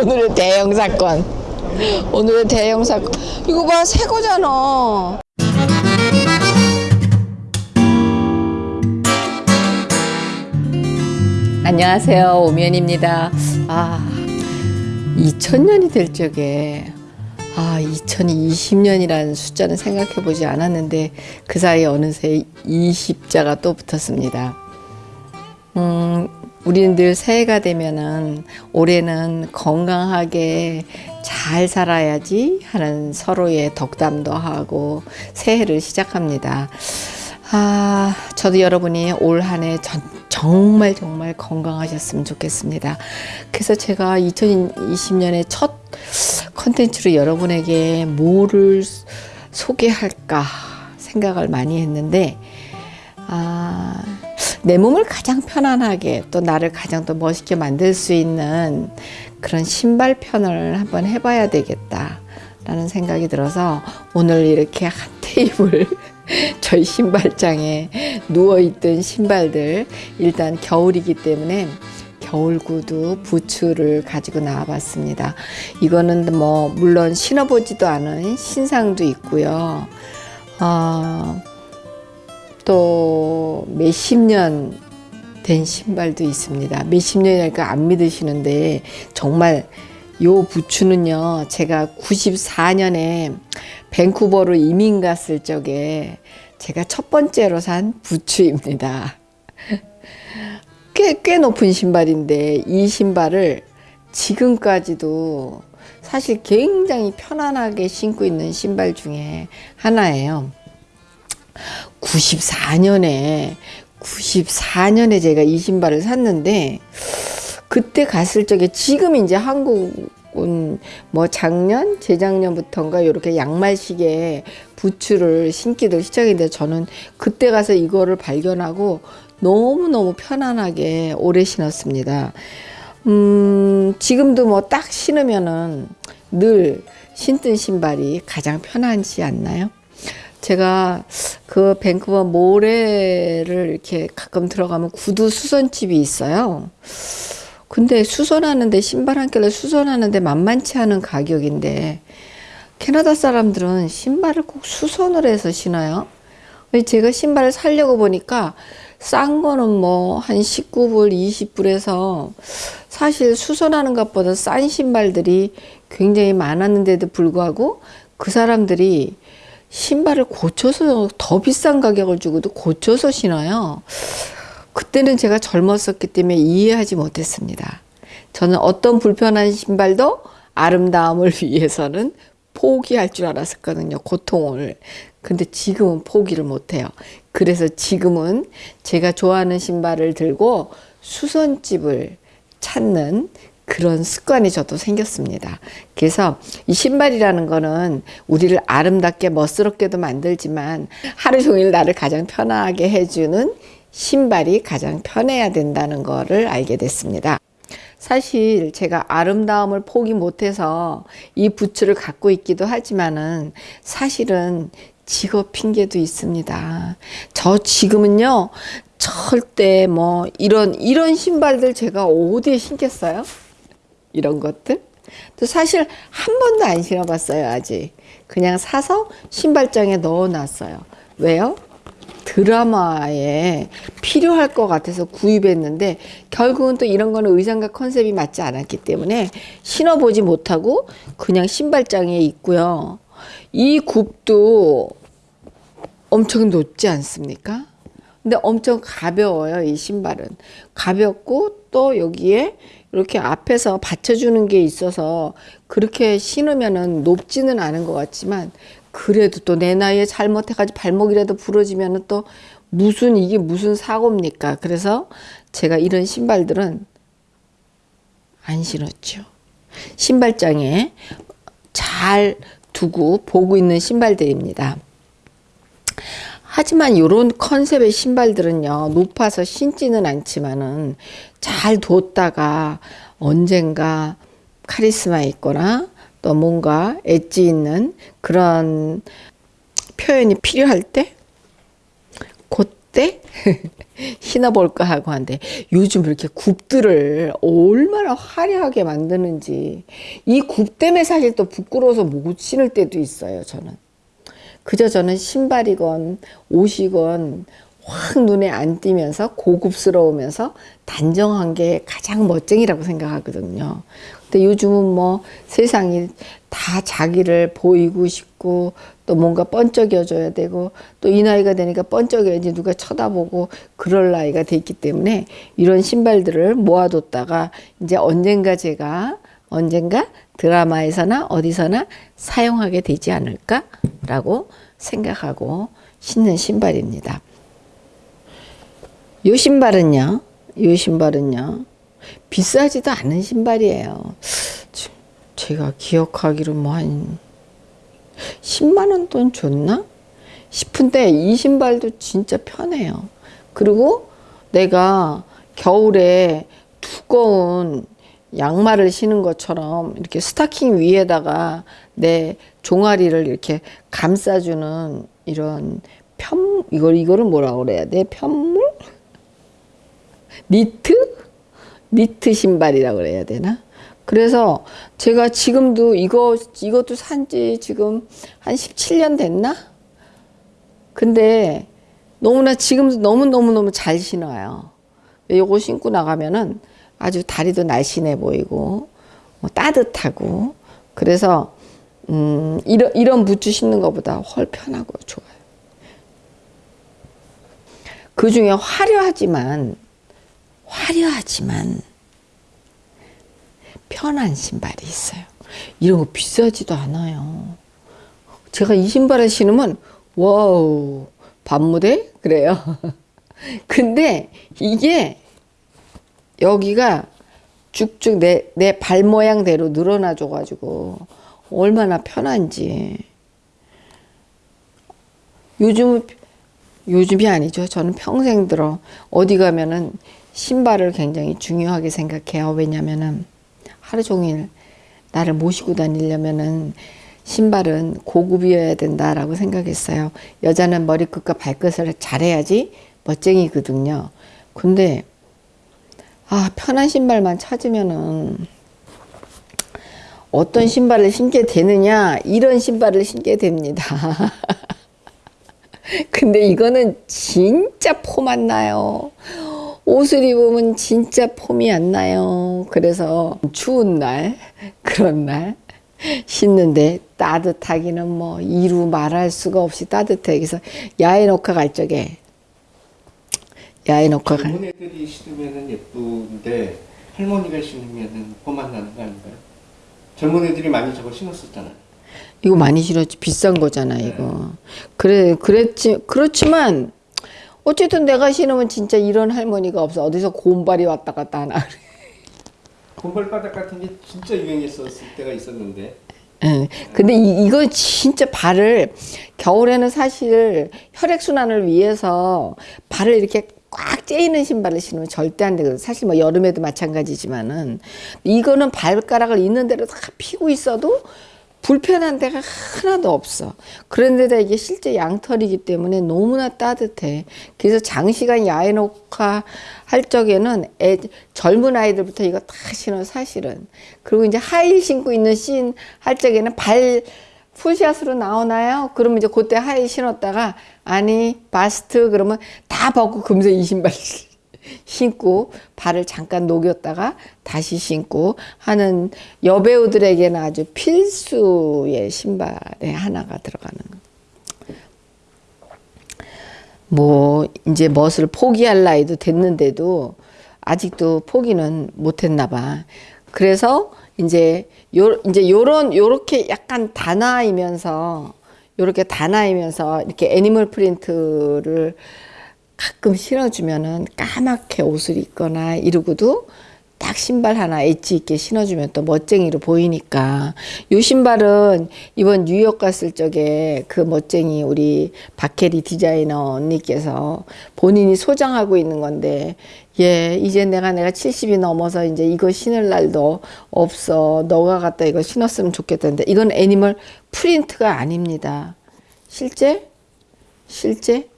오늘의 대형 사건. 오늘의 대형 사건. 이거 봐, 새 거잖아. 안녕하세요. 오면입니다. 아, 2000년이 될 적에 아, 2020년이라는 숫자는 생각해 보지 않았는데 그 사이에 어느새 20자가 또 붙었습니다. 음, 우리는 늘 새해가 되면은 올해는 건강하게 잘 살아야지 하는 서로의 덕담도 하고 새해를 시작합니다. 아, 저도 여러분이 올 한 해 정말 정말 건강하셨으면 좋겠습니다. 그래서 제가 2020년에 첫 컨텐츠로 여러분에게 뭐를 소개할까 생각을 많이 했는데, 아, 내 몸을 가장 편안하게 또 나를 가장 더 멋있게 만들 수 있는 그런 신발 편을 한번 해봐야 되겠다. 라는 생각이 들어서 오늘 이렇게 한 테이블 저희 신발장에 누워있던 신발들 일단 겨울이기 때문에 겨울 구두 부츠를 가지고 나와 봤습니다. 이거는 뭐 물론 신어보지도 않은 신상도 있고요. 어, 또 몇십 년 된 신발도 있습니다. 몇십 년이니까 안 믿으시는데 정말 요 부츠는요, 제가 94년에 밴쿠버로 이민 갔을 적에 제가 첫 번째로 산 부츠입니다. 꽤, 꽤 높은 신발인데 이 신발을 지금까지도 사실 굉장히 편안하게 신고 있는 신발 중에 하나예요. 94년에 94년에 제가 이 신발을 샀는데 그때 갔을 적에 지금 이제 한국은 뭐 작년 재작년부터인가 이렇게 양말식의 부츠를 신기도 시작했는데 저는 그때 가서 이거를 발견하고 너무너무 편안하게 오래 신었습니다. 음, 지금도 뭐 딱 신으면은 늘 신던 신발이 가장 편하지 않나요? 제가 그 밴쿠버 모래를 이렇게 가끔 들어가면 구두 수선집이 있어요. 근데 수선하는데 신발 한 켤레 수선하는데 만만치 않은 가격인데 캐나다 사람들은 신발을 꼭 수선을 해서 신어요. 제가 신발을 사려고 보니까 싼 거는 뭐 한 19불, 20불에서 사실 수선하는 것보다 싼 신발들이 굉장히 많았는데도 불구하고 그 사람들이 신발을 고쳐서 더 비싼 가격을 주고도 고쳐서 신어요. 그때는 제가 젊었었기 때문에 이해하지 못했습니다. 저는 어떤 불편한 신발도 아름다움을 위해서는 포기할 줄 알았었거든요. 고통을. 근데 지금은 포기를 못해요. 그래서 지금은 제가 좋아하는 신발을 들고 수선집을 찾는 그런 습관이 저도 생겼습니다. 그래서 이 신발이라는 거는 우리를 아름답게 멋스럽게도 만들지만 하루 종일 나를 가장 편하게 해주는 신발이 가장 편해야 된다는 거를 알게 됐습니다. 사실 제가 아름다움을 포기 못해서 이 부츠를 갖고 있기도 하지만은 사실은 직업 핑계도 있습니다. 저 지금은요, 절대 뭐 이런, 이런 신발들 제가 어디에 신겠어요? 이런 것들. 또 사실 한 번도 안 신어봤어요, 아직. 그냥 사서 신발장에 넣어놨어요. 왜요? 드라마에 필요할 것 같아서 구입했는데 결국은 또 이런 거는 의상과 컨셉이 맞지 않았기 때문에 신어보지 못하고 그냥 신발장에 있고요. 이 굽도 엄청 높지 않습니까? 근데 엄청 가벼워요, 이 신발은. 가볍고 또 여기에 이렇게 앞에서 받쳐주는 게 있어서 그렇게 신으면은 높지는 않은 것 같지만 그래도 또 내 나이에 잘못해가지고 발목이라도 부러지면은 또 무슨 이게 무슨 사고입니까? 그래서 제가 이런 신발들은 안 신었죠. 신발장에 잘 두고 보고 있는 신발들입니다. 하지만 이런 컨셉의 신발들은요, 높아서 신지는 않지만은 잘 뒀다가 언젠가 카리스마 있거나 또 뭔가 엣지 있는 그런 표현이 필요할 때, 곧 굽대? 신어볼까 하고 한데 요즘 이렇게 굽들을 얼마나 화려하게 만드는지 이 굽 때문에 사실 또 부끄러워서 못 신을 때도 있어요 저는 그저 저는 신발이건 옷이건 확 눈에 안 띄면서 고급스러우면서 단정한 게 가장 멋쟁이라고 생각하거든요. 근데 요즘은 뭐 세상이 다 자기를 보이고 싶고 또 뭔가 번쩍여줘야 되고 또 이 나이가 되니까 번쩍여야지 누가 쳐다보고 그럴 나이가 됐기 때문에 이런 신발들을 모아뒀다가 이제 언젠가 제가 언젠가 드라마에서나 어디서나 사용하게 되지 않을까라고 생각하고 신는 신발입니다. 요 신발은요, 요 신발은요, 비싸지도 않은 신발이에요. 지- 제가 기억하기로 뭐 한 10만원 돈 줬나? 싶은데 이 신발도 진짜 편해요. 그리고 내가 겨울에 두꺼운 양말을 신은 것처럼 이렇게 스타킹 위에다가 내 종아리를 이렇게 감싸주는 이런 편, 이걸, 이거를 뭐라 그래야 돼? 편물? 니트? 니트 신발이라고 그래야 되나? 그래서 제가 지금도 이거, 이것도 산지 지금 한 17년 됐나? 근데 너무나 지금도 너무너무너무 잘 신어요. 요거 신고 나가면은 아주 다리도 날씬해 보이고, 뭐 따뜻하고, 그래서, 음, 이런, 이런 부츠 신는 것보다 훨 편하고 좋아요. 그 중에 화려하지만, 화려하지만, 편한 신발이 있어요. 이런 거 비싸지도 않아요. 제가 이 신발을 신으면 와우 밤무대 그래요. 근데 이게 여기가 쭉쭉 내 내 발 모양대로 늘어나 줘 가지고 얼마나 편한지. 요즘 요즘이 아니죠. 저는 평생 들어 어디 가면은 신발을 굉장히 중요하게 생각해요. 왜냐면은 하루 종일 나를 모시고 다니려면은 신발은 고급이어야 된다라고 생각했어요. 여자는 머리끝과 발끝을 잘해야지 멋쟁이거든요. 근데 아 편한 신발만 찾으면은 어떤 신발을 신게 되느냐 이런 신발을 신게 됩니다. 근데 이거는 진짜 폼안 나요. 옷을 입으면 진짜 폼이 안 나요. 그래서 추운 날, 그런 날 신는데 따뜻하기는 뭐 이루 말할 수가 없이 따뜻해. 그래서 야외 녹화 갈 적에 야외 녹화 갈 젊은 애들이 신으면 예쁜데 할머니가 신으면 폼안 나는 거 아닌가요? 젊은 애들이 많이 저거 신었었잖아요. 이거 많이 신었지 비싼 거잖아 이거. 그래 그랬지 그렇지만 어쨌든 내가 신으면 진짜 이런 할머니가 없어. 어디서 곰발이 왔다 갔다 하나. 곰발바닥 같은 게 진짜 유행했었을 때가 있었는데 예. 근데 이, 이거 진짜 발을 겨울에는 사실 혈액 순환을 위해서 발을 이렇게 꽉 째이는 신발을 신으면 절대 안 되거든. 사실 뭐 여름에도 마찬가지지만은 이거는 발가락을 있는 대로 다 피고 있어도 불편한 데가 하나도 없어. 그런데다 이게 실제 양털이기 때문에 너무나 따뜻해. 그래서 장시간 야외 녹화 할 적에는 애, 젊은 아이들부터 이거 다 신어 사실은. 그리고 이제 하일 신고 있는 씬 할 적에는 발 풀샷으로 나오나요? 그러면 이제 그때 하일 신었다가 아니 바스트 그러면 다 벗고 금세 이 신발 신고 발을 잠깐 녹였다가 다시 신고 하는 여배우들에게는 아주 필수의 신발에 하나가 들어가는 뭐 이제 멋을 포기할 나이도 됐는데도 아직도 포기는 못했나 봐. 그래서 이제 요 이제 요런 요렇게 약간 단아이면서 요렇게 단아이면서 이렇게 애니멀 프린트를 가끔 신어주면은 까맣게 옷을 입거나 이러고도 딱 신발 하나 엣지 있게 신어주면 또 멋쟁이로 보이니까. 요 신발은 이번 뉴욕 갔을 적에 그 멋쟁이 우리 박혜리 디자이너 언니께서 본인이 소장하고 있는 건데 예 이제 내가 내가 70이 넘어서 이제 이거 신을 날도 없어. 너가 갖다 이거 신었으면 좋겠다는데 이건 animal print가 아닙니다. 실제? 실제?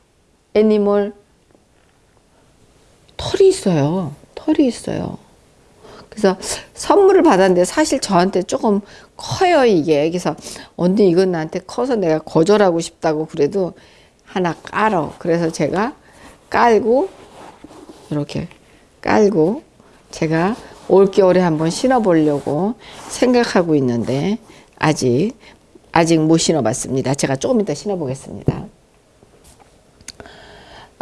애니멀 털이 있어요. 털이 있어요. 그래서 선물을 받았는데 사실 저한테 조금 커요 이게. 그래서 언니 이건 나한테 커서 내가 거절하고 싶다고 그래도 하나 깔어. 그래서 제가 깔고 이렇게 깔고 제가 올겨울에 한번 신어보려고 생각하고 있는데 아직 아직 못 신어봤습니다. 제가 조금 이따 신어보겠습니다.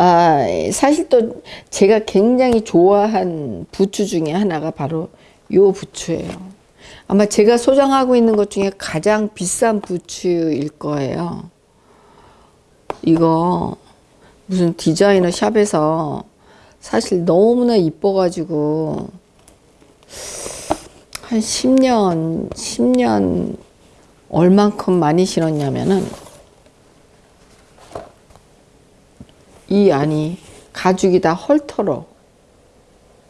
아, 사실 또 제가 굉장히 좋아한 부츠 중에 하나가 바로 요 부츠예요. 아마 제가 소장하고 있는 것 중에 가장 비싼 부츠일 거예요. 이거 무슨 디자이너 샵에서 사실 너무나 이뻐가지고 한 10년, 10년 얼만큼 많이 신었냐면은 이 안이 가죽이 다 헐터로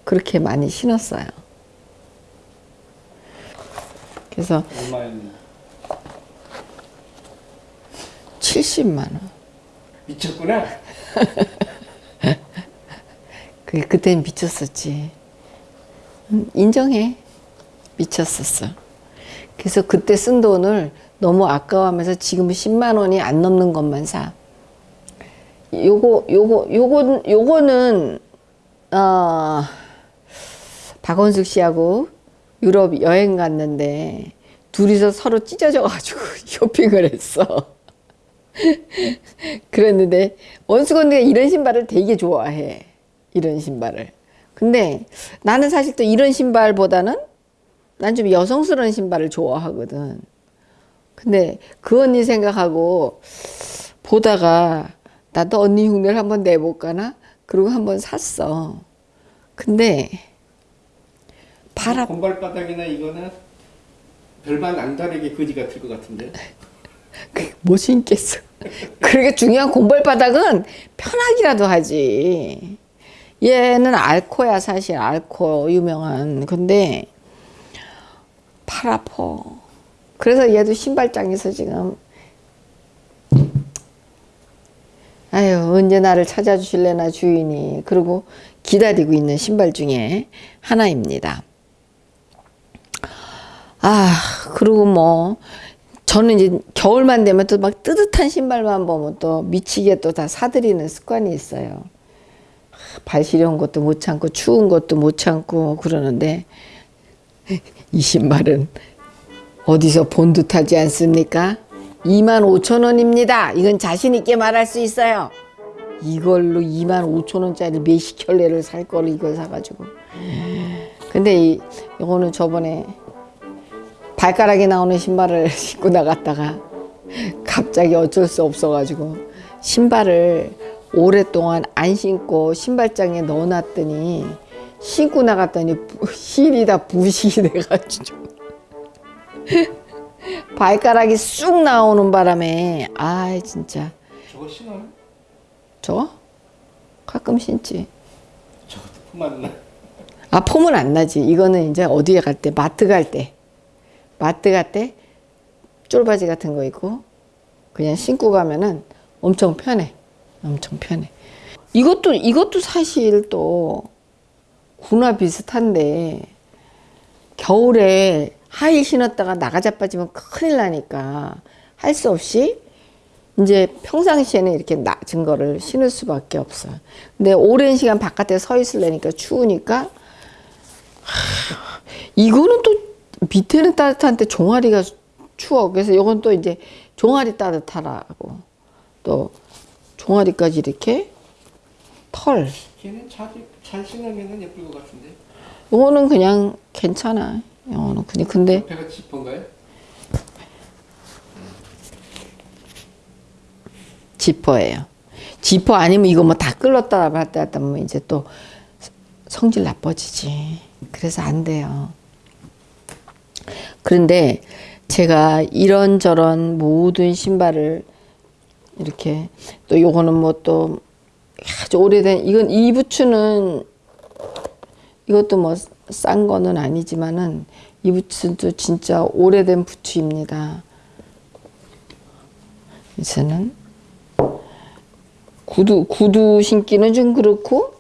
그렇게 많이 신었어요. 그래서 얼마였는데 70만 원. 미쳤구나. 그 그땐 미쳤었지. 음, 인정해. 미쳤었어. 그래서 그때 쓴 돈을 너무 아까워하면서 지금 10만 원이 안 넘는 것만 사. 요거 요거 요거 요거는 어 박원숙 씨하고 유럽 여행 갔는데 둘이서 서로 찢어져 가지고 쇼핑을 했어. 그랬는데 원숙 언니가 이런 신발을 되게 좋아해. 이런 신발을. 근데 나는 사실 또 이런 신발보다는 난 좀 여성스러운 신발을 좋아하거든. 근데 그 언니 생각하고 보다가 나도 언니 흉내를 한번 내볼까나? 그리고 한번 샀어. 근데 바람 곰발바닥이나 이거는 별반 안 다르게 거지 같을 것 같은데. 못 신겠어. 그러게 중요한 공벌바닥은 편하기라도 하지. 얘는 알코야 사실 알코 유명한. 근데 팔 아파. 그래서 얘도 신발장에서 지금 아유 언제 나를 찾아주실래나 주인이 그리고 기다리고 있는 신발 중에 하나입니다. 아 그리고 뭐 저는 이제 겨울만 되면 또 막 뜨뜻한 신발만 보면 또 미치게 또 다 사들이는 습관이 있어요. 발 시려운 것도 못 참고 추운 것도 못 참고 그러는데 이 신발은 어디서 본 듯하지 않습니까? 2만 5천 원입니다. 이건 자신 있게 말할 수 있어요. 이걸로 2만 5천 원짜리 몇십 켤레를 살 거를 이걸 사가지고. 근데 이 이거는 저번에 발가락에 나오는 신발을 신고 나갔다가 갑자기 어쩔 수 없어가지고 신발을 오랫동안 안 신고 신발장에 넣어놨더니 신고 나갔더니 부- 힐이 다 부식이 돼가지고 발가락이 쑥 나오는 바람에. 아 진짜. 저거 신어요? 저? 가끔 신지. 저것도 품 나. 아 폼은 안 나지. 이거는 이제 어디에 갈 때 마트 갈 때. 마트 갈 때 쫄바지 같은 거 입고 그냥 신고 가면은 엄청 편해. 엄청 편해. 이것도 이것도 사실 또 구나 비슷한데 겨울에 하일 신었다가 나가자 빠지면 큰일 나니까 할 수 없이 이제 평상시에는 이렇게 낮은 거를 신을 수밖에 없어. 근데 오랜 시간 바깥에 서 있으려니까 추우니까 하, 이거는 또 밑에는 따뜻한데 종아리가 추워. 그래서 이건 또 이제 종아리 따뜻하라고 또 종아리까지 이렇게 털. 걔는 잘, 잘 신으면 예쁠 것 같은데. 이거는 그냥 괜찮아. 그냥 근데 옆에가 지퍼인가요? 지퍼예요. 지퍼 아니면 이거 뭐 다 끌었다 봤다 했다 하면 이제 또 성질 나빠지지. 그래서 안 돼요. 그런데 제가 이런저런 모든 신발을 이렇게 또 요거는 뭐 또 아주 오래된 이건 이 부츠는 이것도 뭐 싼 거는 아니지만은 이 부츠도 진짜 오래된 부츠입니다. 이제는 구두 구두 신기는 좀 그렇고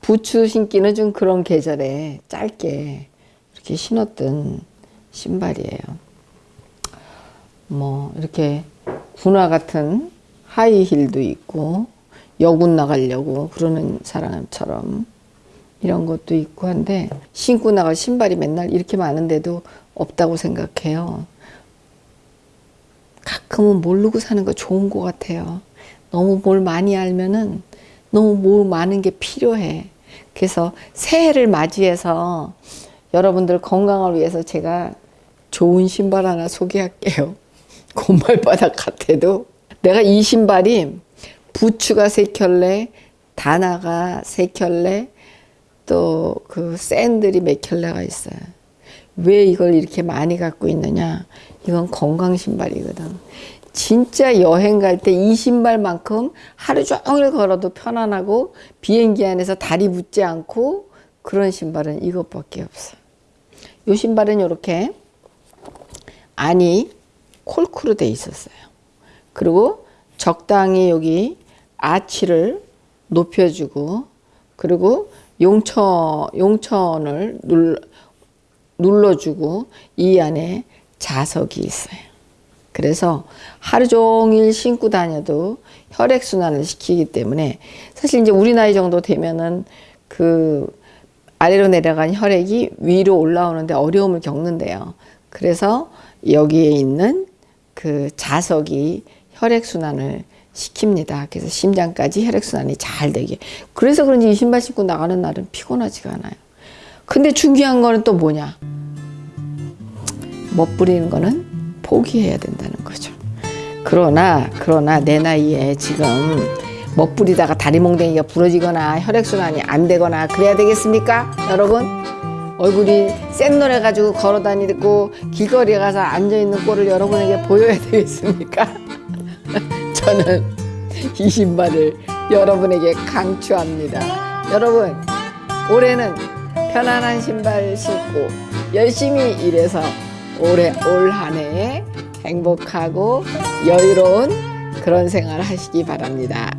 부츠 신기는 좀 그런 계절에 짧게 이렇게 신었던 신발이에요. 뭐 이렇게 군화 같은 하이힐도 있고 여군 나가려고 그러는 사람처럼 이런 것도 있고 한데 신고 나갈 신발이 맨날 이렇게 많은데도 없다고 생각해요. 가끔은 모르고 사는 거 좋은 것 같아요. 너무 뭘 많이 알면은 너무 뭘 많은 게 필요해. 그래서 새해를 맞이해서 여러분들 건강을 위해서 제가 좋은 신발 하나 소개할게요. 곰발바닥 같아도 내가 이 신발이 부츠가 세 켤레, 다나가 세 켤레, 또 그 샌들이 몇 켤레가 있어요. 왜 이걸 이렇게 많이 갖고 있느냐? 이건 건강 신발이거든. 진짜 여행 갈 때 이 신발만큼 하루 종일 걸어도 편안하고 비행기 안에서 다리 붙지 않고 그런 신발은 이것밖에 없어. 이 신발은 이렇게 안이 콜크로 돼 있었어요. 그리고 적당히 여기 아치를 높여주고 그리고 용천 용천을 눌, 눌러 주고 이 안에 자석이 있어요. 그래서 하루 종일 신고 다녀도 혈액 순환을 시키기 때문에 사실 이제 우리 나이 정도 되면은 그 아래로 내려간 혈액이 위로 올라오는데 어려움을 겪는데요. 그래서 여기에 있는 그 자석이 혈액 순환을 시킵니다. 그래서 심장까지 혈액 순환이 잘 되게. 그래서 그런지 이 신발 신고 나가는 날은 피곤하지가 않아요. 근데 중요한 거는 또 뭐냐? 멋부리는 거는 포기해야 된다는 거죠. 그러나 그러나 내 나이에 지금 멋부리다가 다리 몽댕이가 부러지거나 혈액순환이 안 되거나 그래야 되겠습니까? 여러분 얼굴이 센 노래 가지고 걸어 다니고 길거리에 가서 앉아 있는 꼴을 여러분에게 보여야 되겠습니까? 저는 이 신발을 여러분에게 강추합니다. 여러분 올해는 편안한 신발 신고 열심히 일해서 올해 올 한해 행복하고 여유로운 그런 생활 하시기 바랍니다.